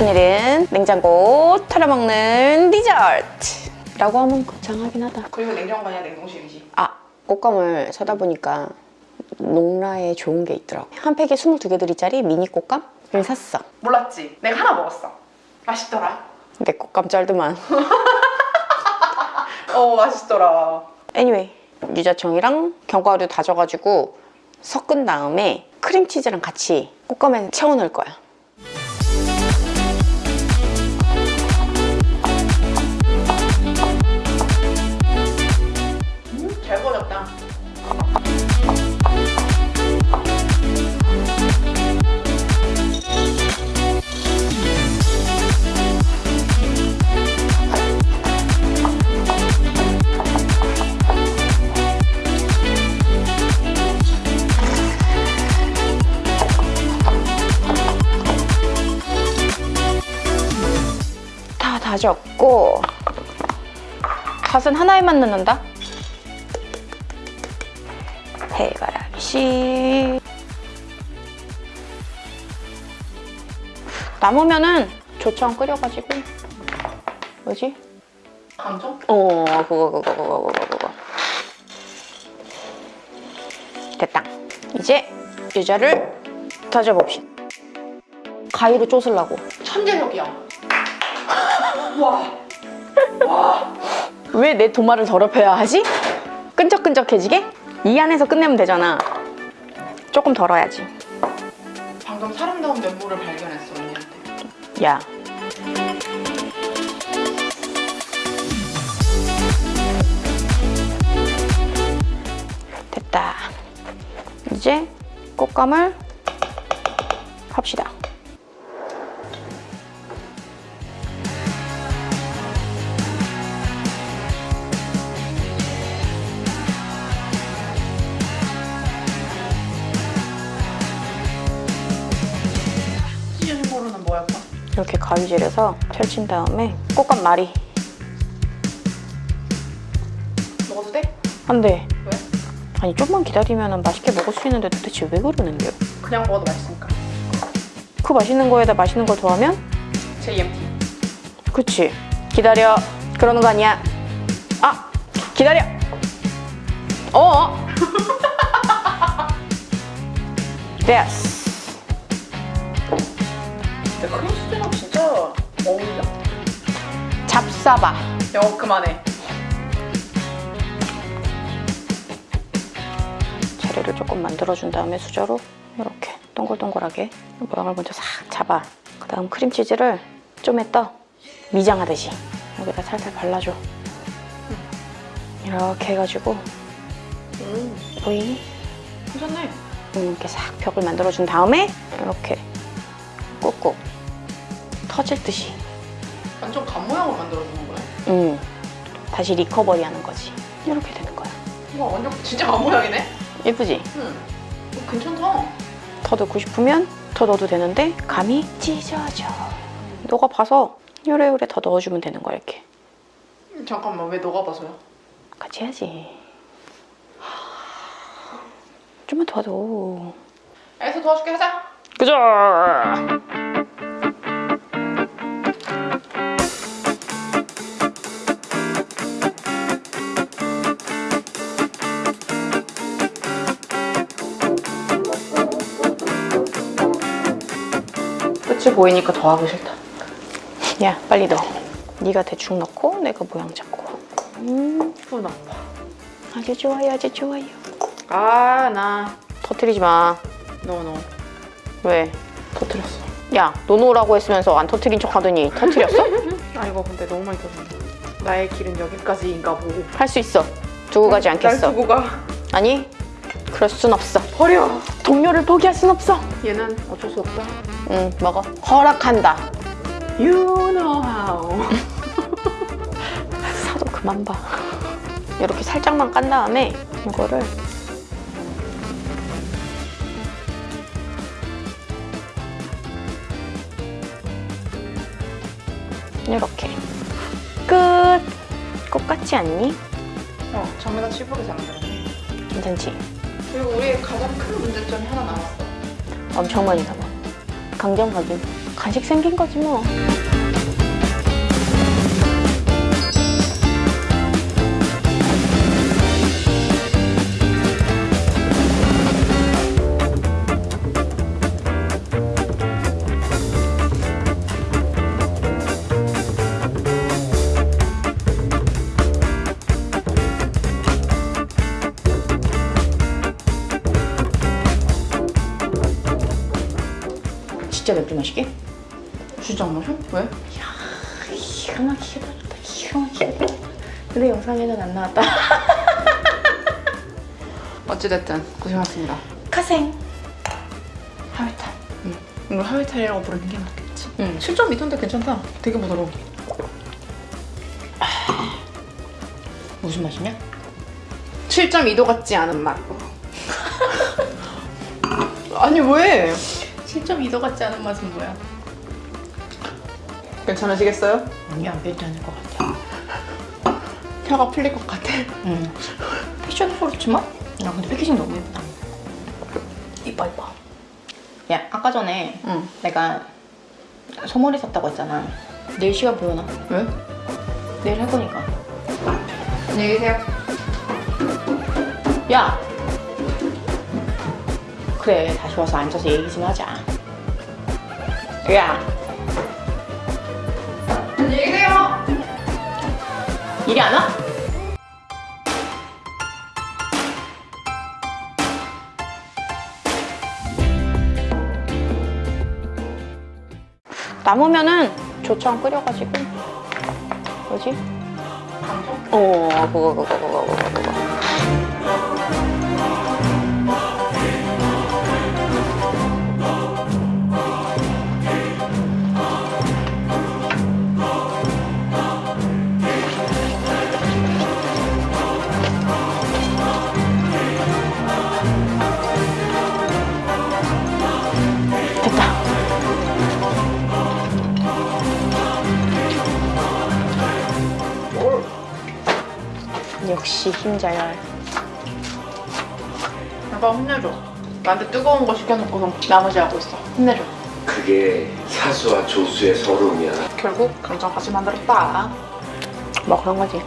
오늘은 냉장고 털어먹는 디저트 라고 하면 거창하긴 하다. 그리고 냉장고가 아니라 냉동실이지. 아, 꽃감을 사다 보니까 농라에 좋은 게 있더라고. 한 팩에 22개들이짜리 미니 꽃감을 샀어. 몰랐지? 내가 하나 먹었어. 맛있더라. 내 꽃감 짤드만. 어 맛있더라. anyway, 유자청이랑 견과류 다져가지고 섞은 다음에 크림치즈랑 같이 꽃감에 채워 넣을 거야. 다 다졌고 갓은 하나에만 넣는다. 해가라기씨 남으면은 조청 끓여가지고 뭐지? 강정? 어 그거 그거 그거 그거 그거 됐다 이제 유자를 다져봅시다 가위로 쪼으려고 천재력이야. 와. 와. 왜내 도마를 더럽혀야 하지? 끈적끈적해지게? 이 안에서 끝내면 되잖아 조금 덜어야지 방금 사람다운 면모를 발견했어 언니한테. 야 됐다 이제 꽃감을 합시다 가위질해서 펼친 다음에 꽃감 말이 먹어도 돼? 안돼 왜? 아니 좀만 기다리면 맛있게 먹을 수 있는데 도대체 왜 그러는데요? 그냥 먹어도 맛있으니까. 그 맛있는 거에다 맛있는 걸 더하면 JMT. 그치 기다려 그러는 거 아니야 아 기다려 어 됐어 근데 크림치즈랑 진짜 어울린다. 잡사바 여 그만해. 재료를 조금 만들어준 다음에 수저로 이렇게 동글동글하게 모양을 먼저 싹 잡아 그 다음 크림치즈를 좀에 떠 미장하듯이 여기다 살살 발라줘 이렇게 해가지고 음, 보이니? 괜찮네. 음, 이렇게 싹 벽을 만들어준 다음에 이렇게 꾹꾹 터질 듯이 완전 간 모양으로 만들어주는 거야. 음, 다시 리커버리 하는 거지 이렇게 되는 거야 와 완전 진짜 간 모양이네. 예쁘지? 응. 어, 괜찮다. 더 넣고 싶으면 더 넣어도 되는데 감이 찢어져 너가 봐서 요래요래 더 넣어주면 되는 거야 이렇게 음, 잠깐만 왜 너가 봐서야? 같이 해야지 좀만 도와줘 알겠어 도와줄게 하자. 그죠? 끝이 보이니까 더 하기 싫다. 야 빨리 넣어 네가 대충 넣고 내가 모양 잡고 음 손 아파. 아주 좋아요 아주 좋아요 아 나 터트리지 마 no no 왜? 터뜨렸어. 야 no no라고 했으면서 안 터트린 척 하더니 터트렸어? 아 이거 근데 너무 많이 터졌네. 나의 길은 여기까지인가 보고. 할 수 있어 두고 가지 날 않겠어 두고 가. 아니 그럴 순 없어 버려. 동료를 포기할 순 없어 얘는 어쩔 수 없다. 응 먹어 허락한다 You know how. 사도 그만 봐 이렇게 살짝만 깐 다음에 이거를 이렇게 끝! 꽃 같지 않니? 어 전에가 치부를 잘 만들었네. 괜찮지? 그리고 우리의 가장 큰 문제점이 하나 남았어. 엄청 많이 담아 강정 확인 간식 생긴 거지 뭐. 진짜 맥주 마시게? 진짜 안 마셔? 왜? 기가 막히게 좋다. 기가 막히게. 근데 영상에는 안 나왔다. 어찌됐든 고생하셨습니다. 카생. 하회탈. 응. 이걸 하회탈이라고 부르는 게 낫겠지. 응. 7.2톤인데 괜찮다. 되게 부드러워. 무슨 맛이냐? 7.2도 같지 않은 맛. 아니 왜? 7.2도 같지 않은 맛은 뭐야? 괜찮으시겠어요? 아니 안 괜찮을 것 같아. 혀가 풀릴 것 같아. 응. 패션도 그렇지만 야 근데 패키징 너무 예쁘다. 이뻐 이뻐. 야 아까 전에 응. 내가 소머리 샀다고 했잖아. 내일 시간 보여나? 왜? 내일 할 거니까. 안녕히 계세요. 야! 그래, 다시 와서 앉아서 얘기 좀 하자. 야, 안녕히 계세요. 일이 안 와? 남으면은 조청 끓여가지고 뭐지? 어, 그거 그거 그거 그거 그거. 역시 힘자열. 아빠 혼내줘. 나한테 뜨거운 거 시켜놓고서 나머지 하고 있어. 혼내줘. 그게 사수와 조수의 서름이야. 결국 감정 다시 만들었다. 뭐 그런 거지.